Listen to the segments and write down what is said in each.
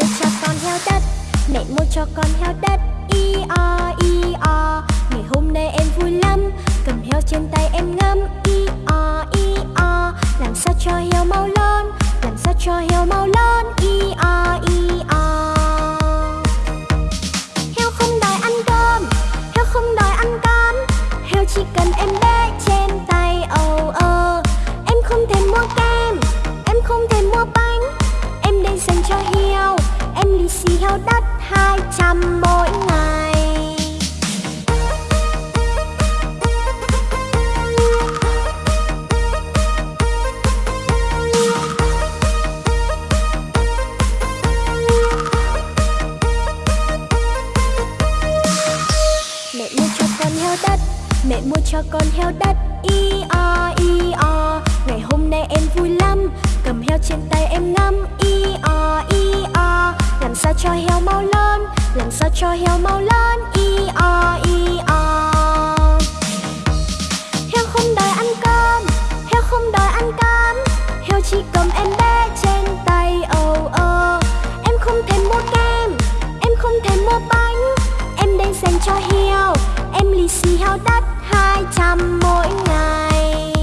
mua cho con heo đất, mẹ mua cho con heo đất. I o i o, ngày hôm nay em vui lắm. Cầm heo trên tay em ngâm i o i o, làm sao cho heo mau lớn làm sao cho heo mau lớn i o i o. heo trên tay em ngắm i o i o. Làm sao cho heo mau lớn, Làm sao cho heo mau lớn i o i o. Heo không đòi ăn cơm, Heo không đòi ăn cám Heo chỉ cầm em bé trên tay âu ơ Em không thèm mua kem, Em không thèm mua bánh. Em đang dành cho heo, Em lì xì heo đất hai trăm mỗi ngày.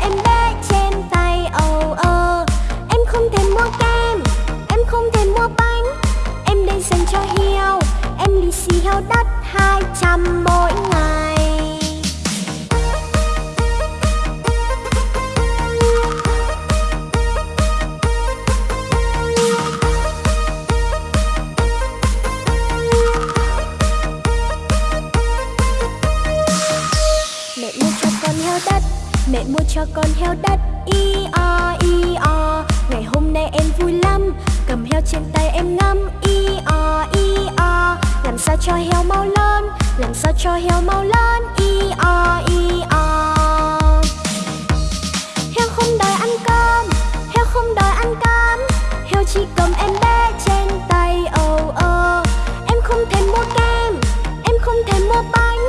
Em bé trên tay âu ơ Em không thể mua kem, Em không thể mua bánh. Em đây dành cho heo, Em lì xì heo đất hai trăm mỗi ngày. Mua cho con heo đất. I, o i, o. Ngày hôm nay em vui lắm. Cầm heo trên tay em ngắm. I, o i, o. Làm sao cho heo mau lớn? Làm sao cho heo mau lớn? I, o i, o. Heo không đòi ăn cơm. Heo không đòi ăn cám. Heo chỉ cầm em bé trên tay. Ồ ơ Em không thèm mua kem. Em không thèm mua bánh.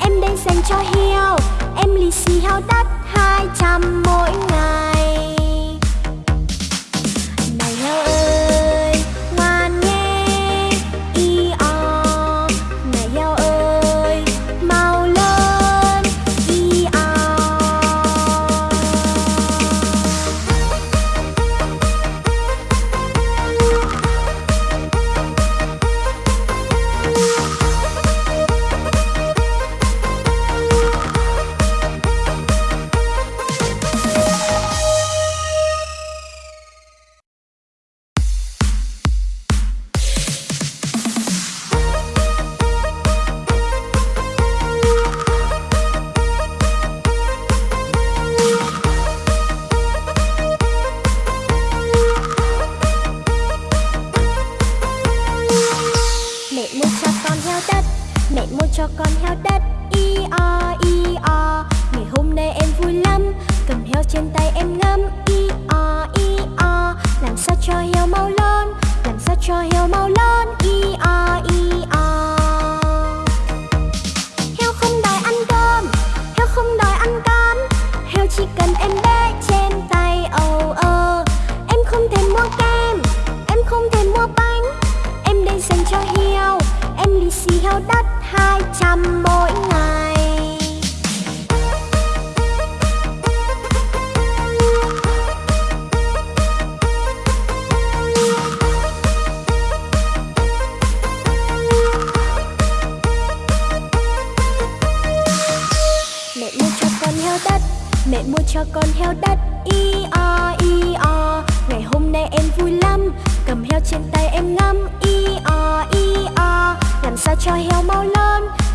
Em đang dành cho heo. Em lì xì heo đất hai trăm mỗi ngày. Heo đất. Mẹ mua cho con heo đất. I, o i, o. Ngày hôm nay em vui lắm. Cầm heo trên tay em ngắm i, o i, o. Làm sao cho heo mau lớn Làm sao cho heo mau lớn i, o i, o. trăm mỗi ngày. Mẹ mua cho con heo đất, Mẹ mua cho con heo đất Y o y o. Ngày hôm nay em vui lắm, Cầm heo trên tay em ngắm Y o y o. Làm sao cho heo mau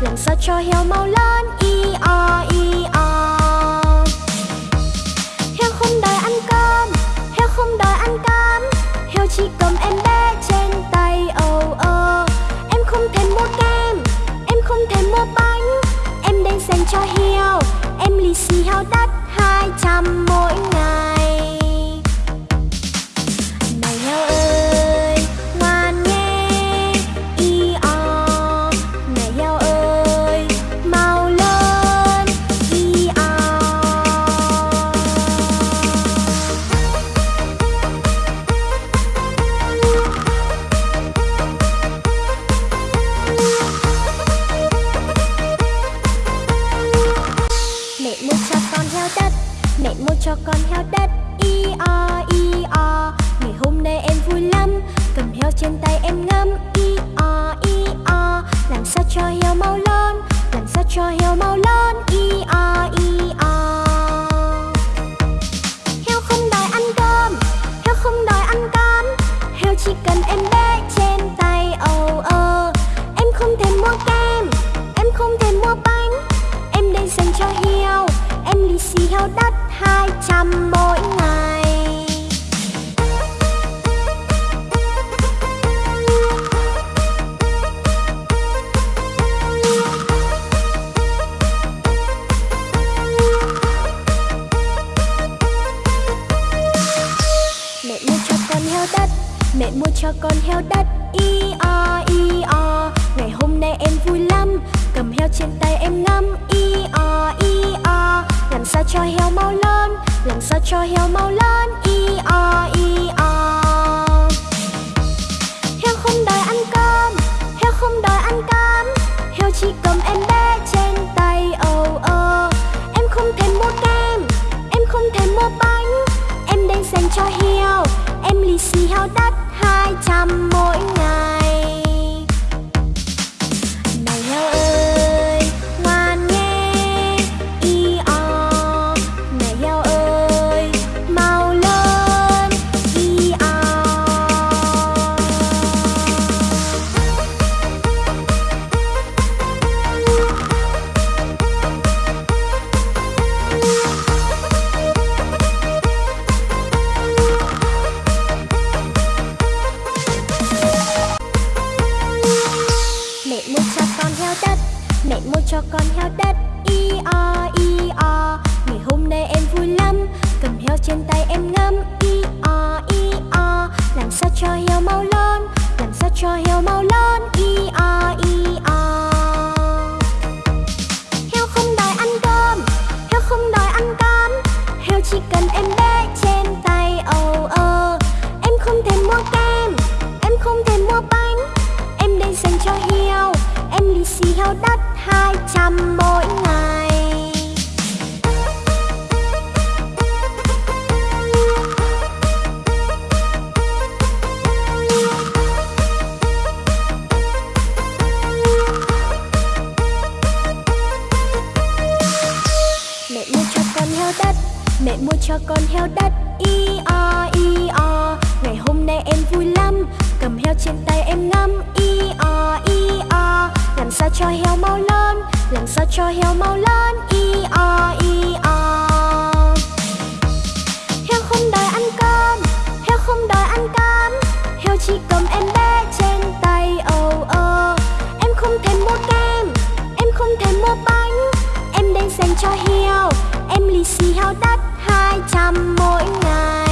làm sao cho heo mau lớn. Y o y o. Heo không đòi ăn cơm. Heo không đòi ăn cám Heo chỉ cầm em bé trên tay. Oh oh Em không thèm mua kem. Em không thèm mua bánh. Em đang dành cho heo. Em lì xì heo đắt hai trăm mỗi ngày. Tâm mỗi ngày. Mẹ mua cho con heo đất, Mẹ mua cho con heo đất. Cho heo mau lớn, Y o y o. Heo không đòi ăn cơm, Heo không đòi ăn cám. Heo chỉ cầm em bé trên tay oh oh Em không thèm mua kem, Em không thèm mua bánh. Em đây dành cho heo, Em lì xì heo đắt hai trăm mỗi ngày. Heo đất, i o i o. Ngày hôm nay em vui lắm, Cầm heo trên tay em ngắm, i o i o. Làm sao cho heo mau lớn Làm sao cho heo mau lớn i o i o. Heo không đòi ăn cơm, Heo không đòi ăn cám. Heo chỉ cần em bé trên tay oh oh Em không thèm mua kem, Em không thèm mua bánh. Em đây dành cho heo, Em lì xì heo đất hai trăm mỗi ngày. Cho heo. Em lì xì heo đắt hai trăm mỗi ngày.